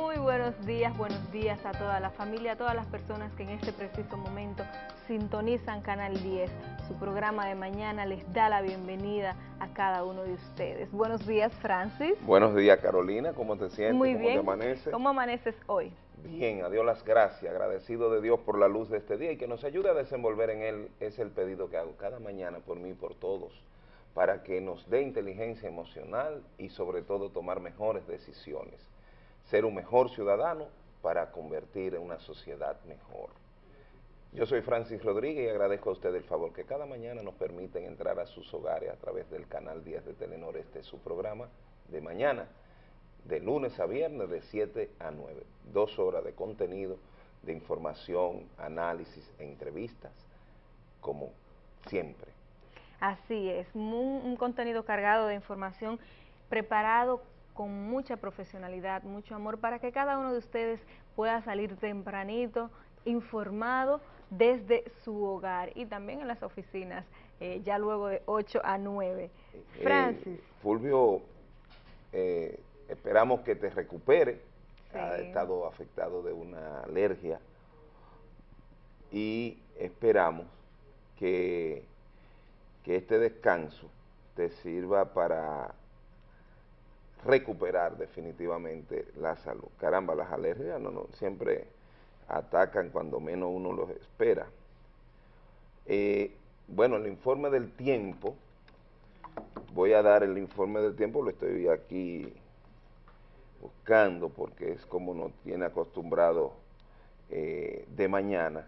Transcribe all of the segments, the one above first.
Muy buenos días, buenos días a toda la familia, a todas las personas que en este preciso momento sintonizan Canal 10. Su programa de mañana les da la bienvenida a cada uno de ustedes. Buenos días, Francis. Buenos días, Carolina. ¿Cómo te sientes? Muy ¿Cómo bien. te amaneces? ¿Cómo amaneces hoy? Bien, a Dios las gracias, agradecido de Dios por la luz de este día y que nos ayude a desenvolver en él, es el pedido que hago cada mañana por mí y por todos, para que nos dé inteligencia emocional y sobre todo tomar mejores decisiones, ser un mejor ciudadano para convertir en una sociedad mejor. Yo soy Francis Rodríguez y agradezco a ustedes el favor que cada mañana nos permiten entrar a sus hogares a través del canal 10 de Telenor, este es su programa de mañana, de lunes a viernes de 7 a 9, dos horas de contenido, de información, análisis e entrevistas, como siempre. Así es, mu- un contenido cargado de información, preparado con mucha profesionalidad, mucho amor, para que cada uno de ustedes pueda salir tempranito, informado desde su hogar y también en las oficinas, eh, ya luego de 8 a 9. Eh, Francis, Fulvio, eh, esperamos que te recupere, ha estado afectado de una alergia. Y esperamos que, que este descanso te sirva para recuperar definitivamente la salud. Caramba, las alergias no, no, siempre atacan cuando menos uno los espera. Eh, bueno, el informe del tiempo, voy a dar el informe del tiempo, lo estoy aquí buscando porque es como nos tiene acostumbrado eh, de mañana.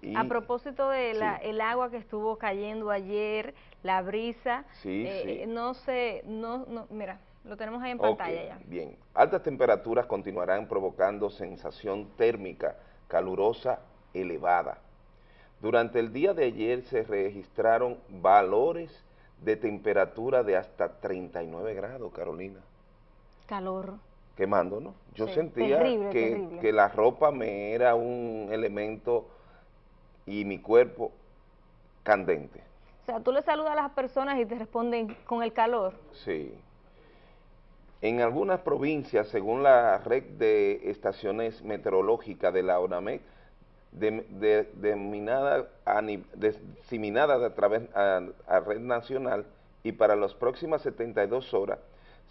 Y- a propósito de la, sí. el agua que estuvo cayendo ayer, la brisa, Sí, eh, sí. no sé, no, no, mira, lo tenemos ahí en pantalla ya. Bien, altas temperaturas continuarán provocando sensación térmica calurosa elevada. Durante el día de ayer se registraron valores de temperatura de hasta 39 grados, Carolina. Calor. Quemando, ¿no? Yo Sí, sentía terrible, que, terrible. que la ropa me era un elemento y mi cuerpo candente. O sea, tú le saludas a las personas y te responden con el calor. Sí. En algunas provincias, según la red de estaciones meteorológicas de la ONAMED, de- diseminada a través a, a red nacional y para las próximas 72 horas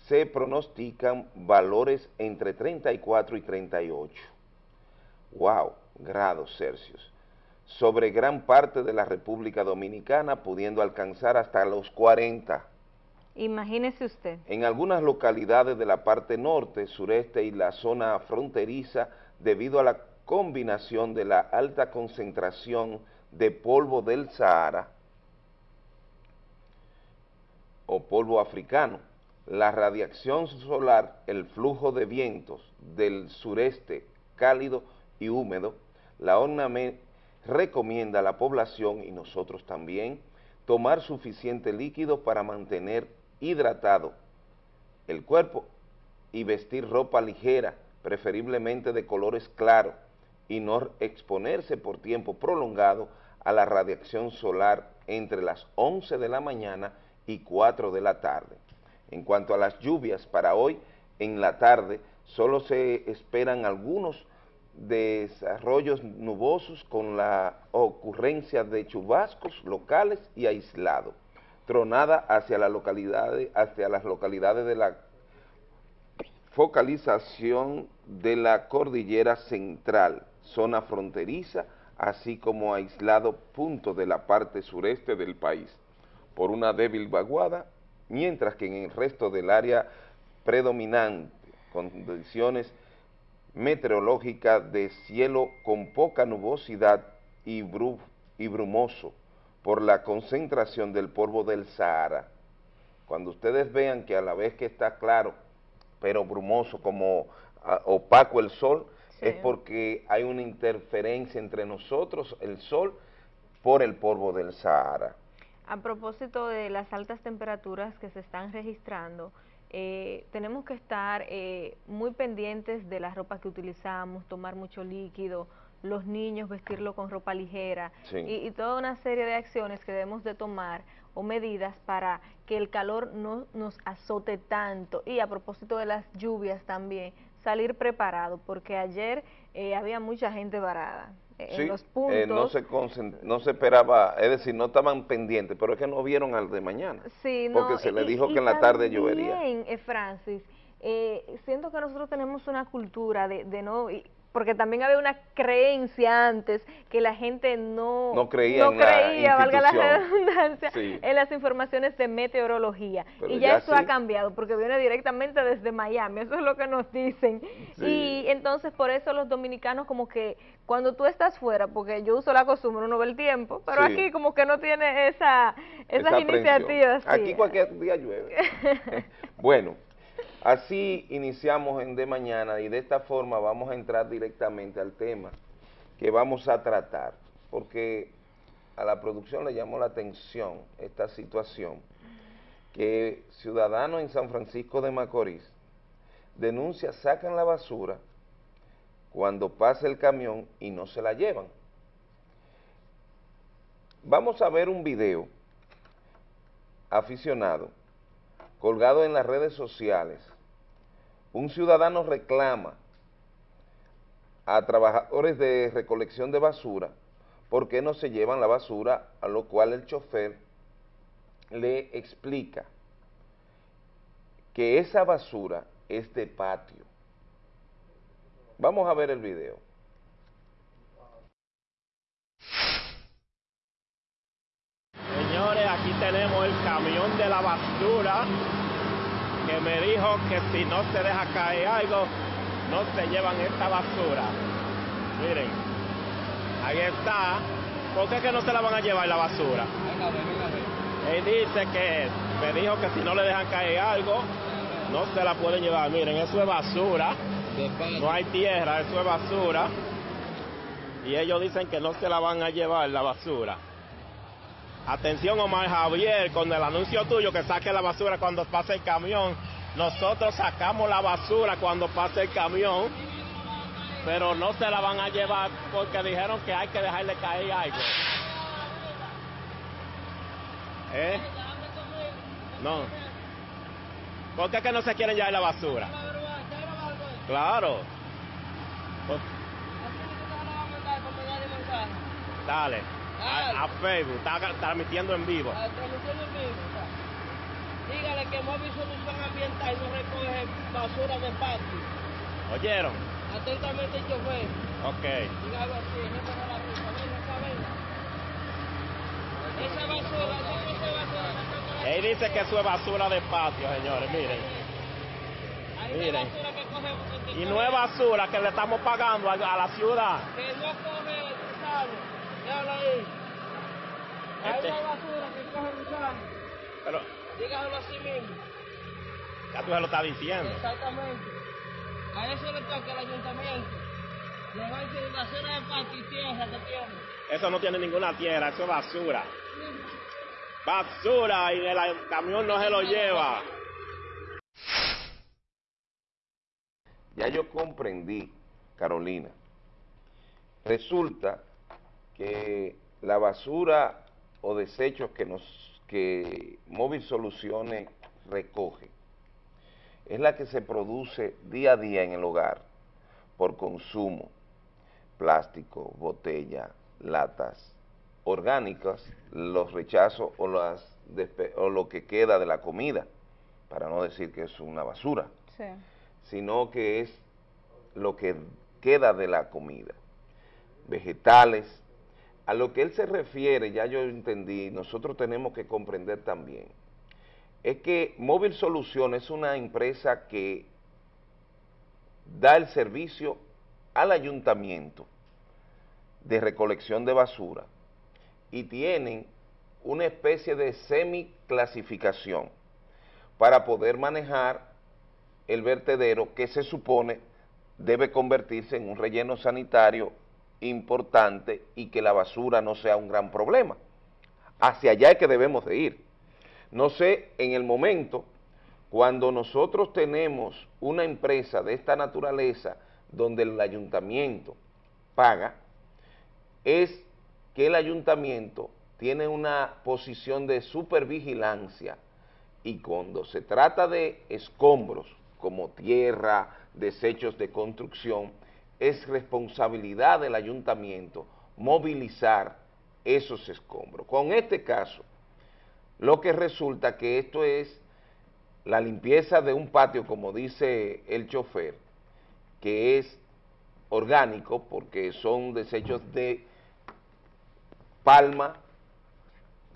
se pronostican valores entre 34 y 38. Wow, grados Celsius. Sobre gran parte de la República Dominicana, pudiendo alcanzar hasta los 40. Imagínese usted. En algunas localidades de la parte norte, sureste y la zona fronteriza, debido a la combinación de la alta concentración de polvo del Sahara o polvo africano, la radiación solar, el flujo de vientos del sureste cálido y húmedo, la ONAME recomienda a la población y nosotros también tomar suficiente líquido para mantener hidratado el cuerpo y vestir ropa ligera, preferiblemente de colores claros, y no exponerse por tiempo prolongado a la radiación solar entre las 11 de la mañana y 4 de la tarde. En cuanto a las lluvias para hoy, en la tarde solo se esperan algunos desarrollos nubosos con la ocurrencia de chubascos locales y aislados, tronada hacia, la localidades, hacia las localidades de la focalización de la cordillera central, zona fronteriza, así como aislado puntos de la parte sureste del país, por una débil vaguada, mientras que en el resto del área predominante, condiciones meteorológicas de cielo con poca nubosidad y, y brumoso por la concentración del polvo del Sahara. Cuando ustedes vean que a la vez que está claro, pero brumoso, como ah, opaco el sol, Sí. es porque hay una interferencia entre nosotros, el sol, por el polvo del Sahara. A propósito de las altas temperaturas que se están registrando, eh, tenemos que estar eh, muy pendientes de la ropa que utilizamos, tomar mucho líquido, los niños vestirlo con ropa ligera Sí. y, y toda una serie de acciones que debemos de tomar o medidas para que el calor no nos azote tanto. Y a propósito de las lluvias también, salir preparado, porque ayer eh, había mucha gente varada. Eh, en los puntos. no, se no se esperaba, es decir, no estaban pendientes, pero es que no vieron al de mañana. Sí, porque se le dijo que en la tarde llovería. Eh, Francis, siento que nosotros tenemos una cultura de, de no porque también había una creencia antes que la gente no, no creía, no creía valga la redundancia, en las informaciones de meteorología. y ya, eso ha cambiado, porque viene directamente desde Miami, eso es lo que nos dicen. Y entonces por eso los dominicanos como que cuando tú estás fuera, porque yo uso la costumbre, uno ve el tiempo, pero aquí como que no tiene esa, esas iniciativas. Aquí cualquier día llueve. bueno. Así iniciamos en De Mañana y de esta forma vamos a entrar directamente al tema que vamos a tratar, porque a la producción le llamó la atención esta situación, que ciudadanos en San Francisco de Macorís denuncia, sacan la basura cuando pasa el camión y no se la llevan. Vamos a ver un video aficionado colgado en las redes sociales un ciudadano reclama a trabajadores de recolección de basura por qué no se llevan la basura, a lo cual el chofer le explica que esa basura es de patio. Vamos a ver el video. Señores, aquí tenemos el camión de la basura que me dijo que si no se deja caer algo, no se llevan esta basura. Miren, ahí está. ¿Por qué que no se la van a llevar la basura? Él dice que me dijo que si no le dejan caer algo, no se la pueden llevar. Miren, eso es basura. No hay tierra, eso es basura. Y ellos dicen que no se la van a llevar la basura. Atención Omar Javier, con el anuncio tuyo que saque la basura cuando pase el camión. Nosotros sacamos la basura cuando pase el camión, pero no se la van a llevar porque dijeron que hay que dejarle caer algo. ¿Eh? No. ¿Por qué que no se quieren llevar la basura? Claro. Dale a, Facebook, está transmitiendo en vivo. Transmitiendo en vivo, Dígale que Móvil Solución Ambiental no recoge basura de patio. ¿Oyeron? Atentamente el chofer. Ok. Dígalo así, no de la pista, venga, Esa basura, esa basura. Él dice que eso es basura de patio, señores, miren. Miren. y no es basura que le estamos pagando a, a la ciudad. Que no coge, ¿sabes? Déjalo ahí. Hay este. una basura que coge gusano. Pero. Dígalo así mismo. Ya tú se lo estás diciendo. Exactamente. A eso le toca al ayuntamiento. Llevarse basura de patio y tierra que tiene. Eso no tiene ninguna tierra, eso es basura. Basura y el camión no se lo lleva. Ya yo comprendí, Carolina. Resulta que la basura o desechos que, nos, que Móvil Soluciones recoge es la que se produce día a día en el hogar por consumo, plástico, botella, latas orgánicas, los rechazos o, las o lo que queda de la comida, para no decir que es una basura, sino que es lo que queda de la comida, vegetales, a lo que él se refiere, ya yo entendí, nosotros tenemos que comprender también, es que Móvil Solución es una empresa que da el servicio al ayuntamiento de recolección de basura y tienen una especie de semi-clasificación para poder manejar el vertedero que se supone debe convertirse en un relleno sanitario importante y que la basura no sea un gran problema. Hacia allá es que debemos de ir. No sé, en el momento, cuando nosotros tenemos una empresa de esta naturaleza donde el ayuntamiento paga, es que el ayuntamiento tiene una posición de supervigilancia y cuando se trata de escombros como tierra, desechos de construcción, es responsabilidad del ayuntamiento movilizar esos escombros. Con este caso, lo que resulta que esto es la limpieza de un patio, como dice el chofer, que es orgánico porque son desechos de palma,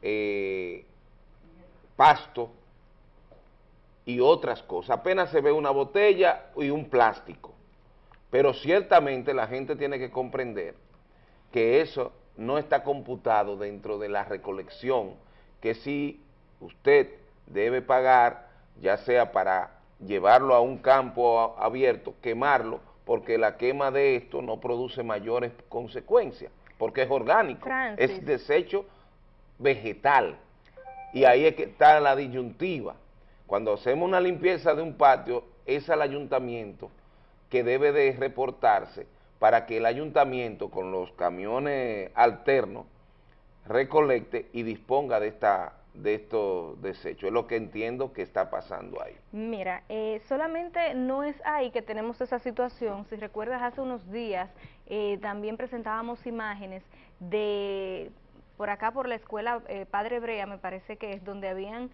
eh, pasto y otras cosas. Apenas se ve una botella y un plástico. Pero ciertamente la gente tiene que comprender que eso no está computado dentro de la recolección, que si usted debe pagar, ya sea para llevarlo a un campo abierto, quemarlo, porque la quema de esto no produce mayores consecuencias, porque es orgánico, es desecho vegetal, y ahí es que está la disyuntiva. Cuando hacemos una limpieza de un patio, es al ayuntamiento que debe de reportarse para que el ayuntamiento con los camiones alternos recolecte y disponga de esta de estos desechos. Es lo que entiendo que está pasando ahí. Mira, eh, solamente no es ahí que tenemos esa situación. Si recuerdas, hace unos días eh, también presentábamos imágenes de, por acá por la escuela eh, Padre Brea, me parece que es, donde habían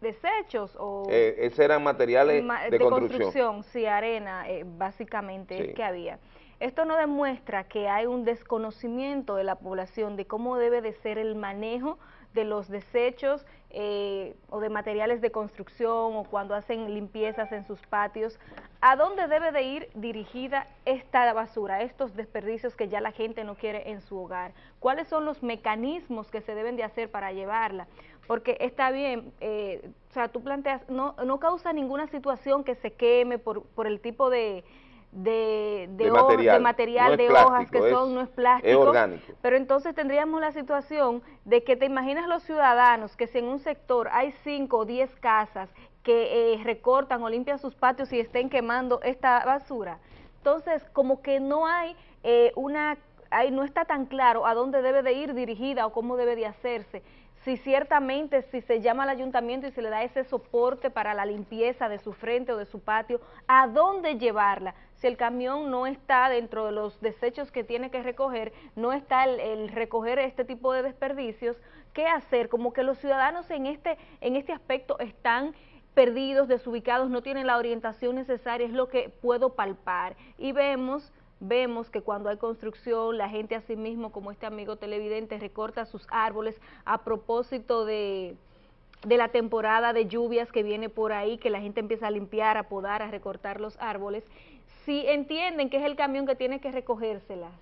desechos o... Eh, eran materiales de, construcción. Sí, arena, básicamente, es que había. Esto no demuestra que hay un desconocimiento de la población de cómo debe de ser el manejo de los desechos eh, o de materiales de construcción o cuando hacen limpiezas en sus patios, ¿a dónde debe de ir dirigida esta basura, estos desperdicios que ya la gente no quiere en su hogar? ¿Cuáles son los mecanismos que se deben de hacer para llevarla? Porque está bien, eh, o sea, tú planteas, no, no causa ninguna situación que se queme por, por el tipo de de, de, material, de, hojas que son, no es plástico, orgánico. pero entonces tendríamos la situación de que te imaginas los ciudadanos que si en un sector hay 5 o 10 casas que eh, recortan o limpian sus patios y estén quemando esta basura, entonces como que no hay eh, una, hay, no está tan claro a dónde debe de ir dirigida o cómo debe de hacerse si ciertamente si se llama al ayuntamiento y se le da ese soporte para la limpieza de su frente o de su patio, ¿a dónde llevarla? Si el camión no está dentro de los desechos que tiene que recoger, no está el, recoger este tipo de desperdicios, ¿qué hacer? Como que los ciudadanos en este, en este aspecto están perdidos, desubicados, no tienen la orientación necesaria, es lo que puedo palpar. Y vemos vemos que cuando hay construcción, la gente asimismo, como este amigo televidente, recorta sus árboles a propósito de, de la temporada de lluvias que viene por ahí, que la gente empieza a limpiar, a podar, a recortar los árboles, si entienden que es el camión que tiene que recogérselas,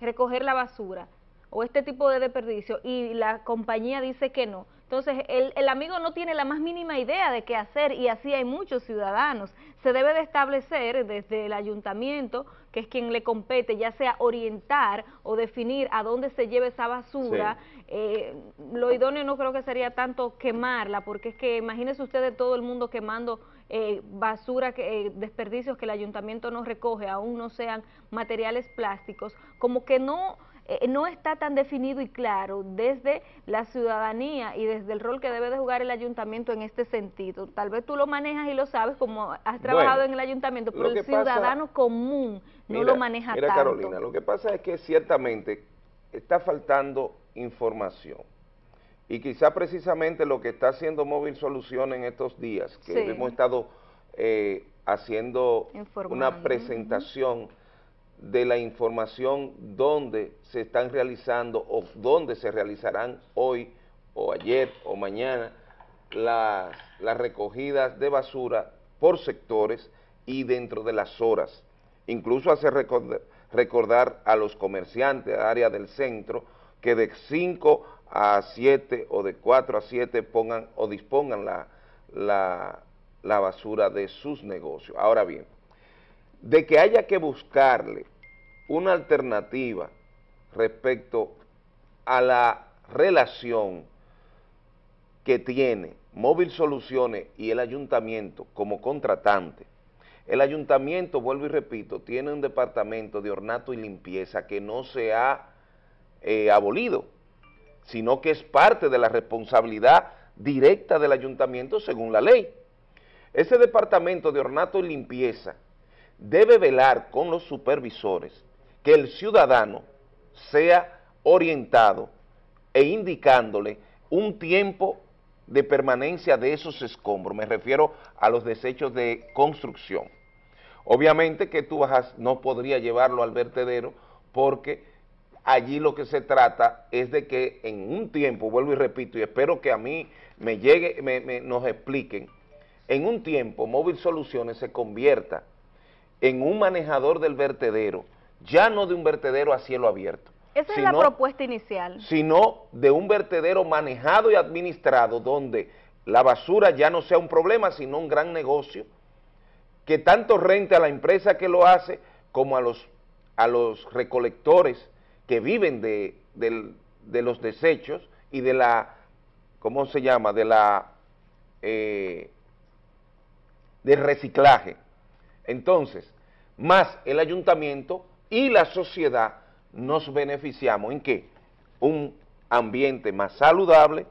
recoger la basura o este tipo de desperdicio y la compañía dice que no, entonces, el, amigo no tiene la más mínima idea de qué hacer y así hay muchos ciudadanos. Se debe de establecer desde el ayuntamiento, que es quien le compete, ya sea orientar o definir a dónde se lleva esa basura. Eh, lo idóneo no creo que sería tanto quemarla, porque es que imagínense ustedes todo el mundo quemando eh, basura, que, eh, desperdicios que el ayuntamiento no recoge, aún no sean materiales plásticos, como que no eh, no está tan definido y claro desde la ciudadanía y desde el rol que debe de jugar el ayuntamiento en este sentido. Tal vez tú lo manejas y lo sabes como has trabajado en el ayuntamiento, pero el ciudadano común no lo maneja mira Carolina, lo que pasa es que ciertamente está faltando información. Y quizá precisamente lo que está haciendo Móvil Solución en estos días, que hemos estado eh, haciendo una presentación de la información donde se están realizando o donde se realizarán hoy o ayer o mañana las, las recogidas de basura por sectores y dentro de las horas. Incluso hace recordar, a los comerciantes, área del centro, que de 5 a 7 o de 4 a 7 pongan o dispongan la, la, la basura de sus negocios. Ahora bien, de que haya que buscarle una alternativa respecto a la relación que tiene Móvil Soluciones y el ayuntamiento como contratante. El ayuntamiento, vuelvo y repito, tiene un departamento de ornato y limpieza que no se ha eh, abolido, sino que es parte de la responsabilidad directa del ayuntamiento según la ley. Ese departamento de ornato y limpieza debe velar con los supervisores que el ciudadano sea orientado e indicándole un tiempo de permanencia de esos escombros, me refiero a los desechos de construcción. Obviamente que tú no podría llevarlo al vertedero porque allí lo que se trata es de que en un tiempo, vuelvo y repito, y espero que a mí me llegue, me, nos expliquen, en un tiempo Móvil Soluciones se convierta en un manejador del vertedero, ya no de un vertedero a cielo abierto. Esa es la propuesta inicial. Sino de un vertedero manejado y administrado donde la basura ya no sea un problema, sino un gran negocio, que tanto rente a la empresa que lo hace como a los, a los recolectores que viven de, los desechos y de la, ¿cómo se llama?, de la, eh, del reciclaje. Entonces, más el ayuntamiento y la sociedad nos beneficiamos en qué? Un ambiente más saludable,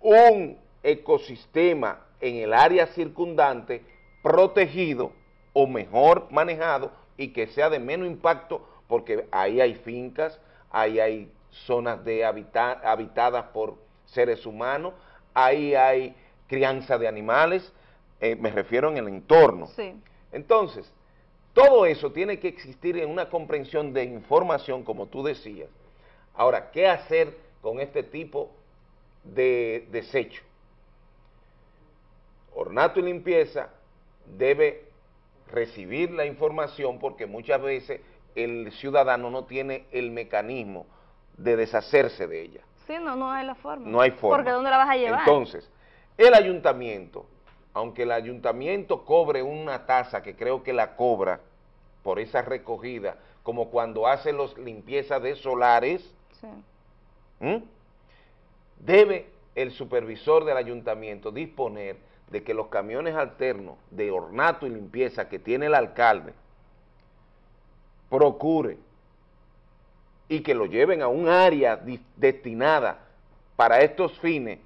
un ecosistema en el área circundante protegido o mejor manejado y que sea de menos impacto porque ahí hay fincas, ahí hay zonas de habitadas por seres humanos, ahí hay crianza de animales, eh, me refiero en el entorno. Entonces, todo eso tiene que existir en una comprensión de información, como tú decías. Ahora, ¿qué hacer con este tipo de desecho? Ornato y limpieza debe recibir la información porque muchas veces el ciudadano no tiene el mecanismo de deshacerse de ella. Sí, no, no hay la forma. No hay forma. Porque ¿dónde la vas a llevar? Entonces, el ayuntamiento, aunque el ayuntamiento cobre una tasa que creo que la cobra por esa recogida, como cuando hace los limpiezas de solares, debe el supervisor del ayuntamiento disponer de que los camiones alternos de ornato y limpieza que tiene el alcalde procure y que lo lleven a un área destinada para estos fines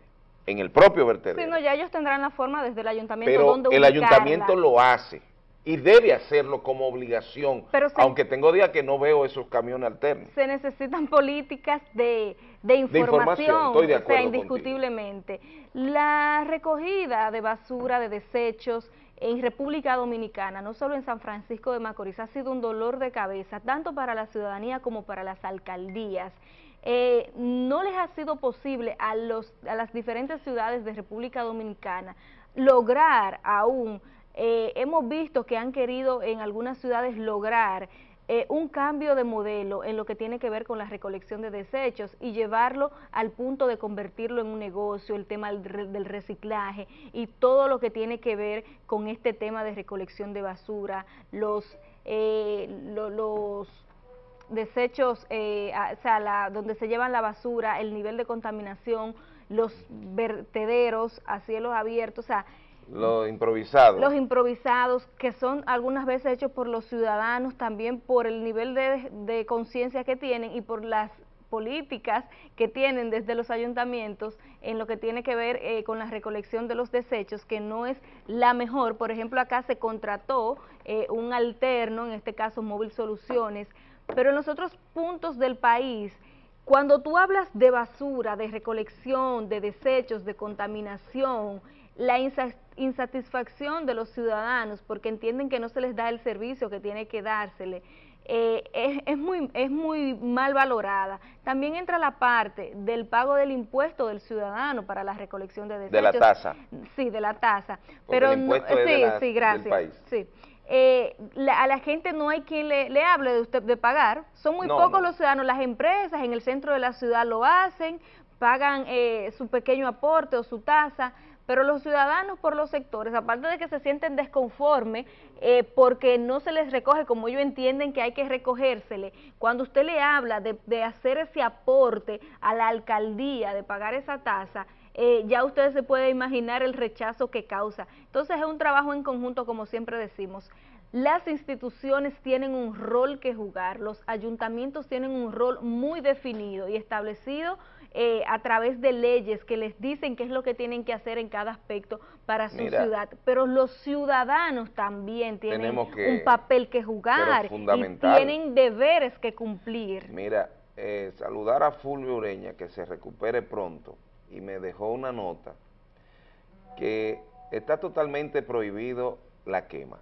en el propio vertedero. Sí, no, ya ellos tendrán la forma desde el ayuntamiento Pero el ayuntamiento lo hace y debe hacerlo como obligación, aunque tengo días que no veo esos camiones alternos. Se necesitan políticas de, información, o sea, indiscutiblemente. La recogida de basura, de desechos en República Dominicana, no solo en San Francisco de Macorís, ha sido un dolor de cabeza, tanto para la ciudadanía como para las alcaldías. Eh, no les ha sido posible a, los, a las diferentes ciudades de República Dominicana lograr aún eh, hemos visto que han querido en algunas ciudades lograr eh, un cambio de modelo en lo que tiene que ver con la recolección de desechos y llevarlo al punto de convertirlo en un negocio, el tema del reciclaje y todo lo que tiene que ver con este tema de recolección de basura, los, eh, los desechos, o sea, donde se llevan la basura, el nivel de contaminación, los vertederos a cielos abiertos, o sea, los improvisados. Los improvisados, que son algunas veces hechos por los ciudadanos, también por el nivel de, conciencia que tienen y por las políticas que tienen desde los ayuntamientos en lo que tiene que ver eh, con la recolección de los desechos, que no es la mejor. Por ejemplo, acá se contrató eh, un alterno, en este caso Móvil Soluciones, pero en los otros puntos del país, cuando tú hablas de basura, de recolección, de desechos, de contaminación, la insatisfacción de los ciudadanos porque entienden que no se les da el servicio que tiene que dársele, eh, es, muy, es muy mal valorada. También entra la parte del pago del impuesto del ciudadano para la recolección de desechos. De la tasa. Sí, de la tasa. Pero no, sí, sí, gracias. Sí. Eh, a la gente no hay quien le, hable de usted de pagar. Son muy pocos los ciudadanos. Las empresas en el centro de la ciudad lo hacen, pagan eh, su pequeño aporte o su tasa, pero los ciudadanos por los sectores, aparte de que se sienten desconformes eh, porque no se les recoge como ellos entienden que hay que recogérsele, cuando usted le habla de, hacer ese aporte a la alcaldía, de pagar esa tasa, eh, ya ustedes se pueden imaginar el rechazo que causa. Entonces es un trabajo en conjunto, como siempre decimos. Las instituciones tienen un rol que jugar, los ayuntamientos tienen un rol muy definido y establecido eh, a través de leyes que les dicen qué es lo que tienen que hacer en cada aspecto para su ciudad, pero los ciudadanos también tienen un papel que jugar y tienen deberes que cumplir. Mira, eh, saludar a Fulvio Ureña, que se recupere pronto, y me dejó una nota que está totalmente prohibido la quema.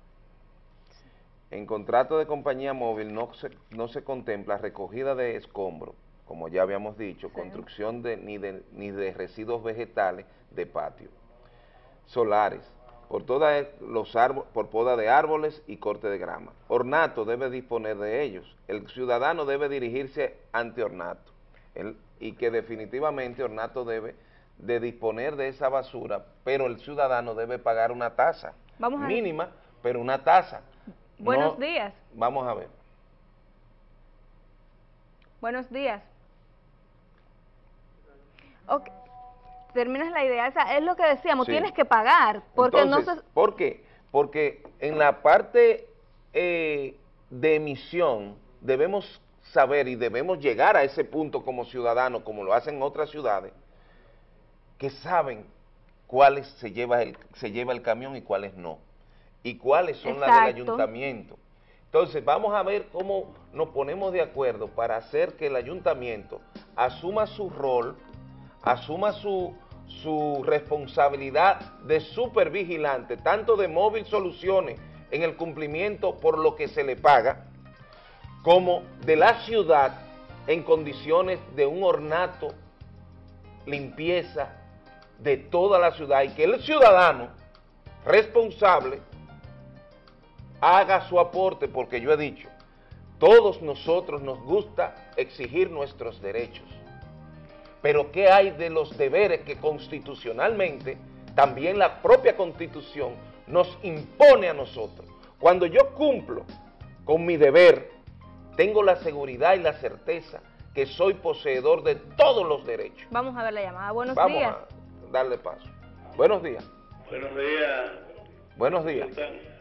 En contrato de compañía móvil no se, no se contempla recogida de escombros, como ya habíamos dicho, construcción de ni, de ni de residuos vegetales de patio, solares, por, toda los por poda de árboles y corte de grama. Ornato debe disponer de ellos. El ciudadano debe dirigirse ante Ornato. Y que definitivamente Ornato debe de disponer de esa basura, pero el ciudadano debe pagar una tasa mínima, pero una tasa. Buenos días. Vamos a ver. Buenos días. Okay terminas la idea, esa es lo que decíamos, tienes que pagar, porque no se... ¿Por qué? Porque en la parte eh, de emisión debemos saber y debemos llegar a ese punto como ciudadanos, como lo hacen otras ciudades, que saben cuáles se lleva el, se lleva el camión y cuáles no, y cuáles son las del ayuntamiento. Entonces, vamos a ver cómo nos ponemos de acuerdo para hacer que el ayuntamiento asuma su rol asuma su, su responsabilidad de supervigilante, tanto de móvil soluciones en el cumplimiento por lo que se le paga, como de la ciudad en condiciones de un ornato, limpieza de toda la ciudad y que el ciudadano responsable haga su aporte, porque yo he dicho, todos nosotros nos gusta exigir nuestros derechos, pero ¿qué hay de los deberes que constitucionalmente, también la propia Constitución, nos impone a nosotros? Cuando yo cumplo con mi deber, tengo la seguridad y la certeza que soy poseedor de todos los derechos. Vamos a ver la llamada. Buenos días. Vamos a darle paso. Buenos días. Buenos días. Buenos días.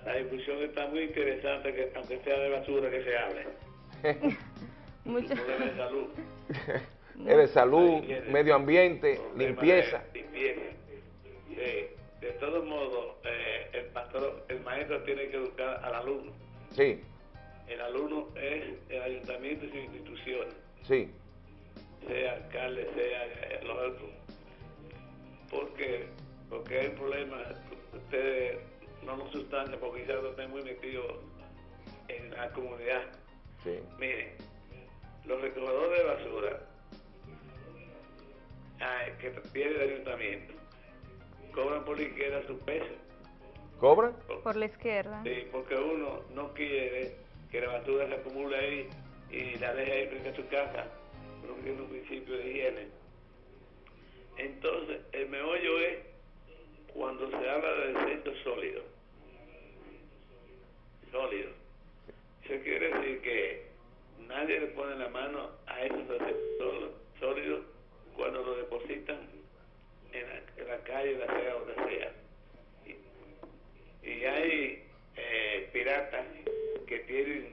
La discusión está muy interesante, que, aunque sea de basura que se hable. Muchas gracias. salud. es de salud, medio ambiente, limpieza. De todos modos, eh, el pastor, el maestro tiene que educar al alumno. Sí. El alumno es el ayuntamiento y sus instituciones. Sí. Sea alcalde, sea eh, los otros. Porque, porque hay problemas, ustedes no nos sustancian porque quizás no estén muy metidos en la comunidad. Sí. Miren, los recogedores de basura que tiene el ayuntamiento cobran por la izquierda su peso. ¿Cobran? Por, la izquierda. Sí, porque uno no quiere que la basura se acumula ahí y la deja ahí frente a su casa, rompiendo un principio de higiene. Entonces, el meollo es cuando se habla de desechos sólidos. Sólidos. Eso quiere decir que nadie le pone la mano a esos desechos sólidos cuando lo depositan en la, en la calle, la sea donde sea. Y, hay eh, piratas que tienen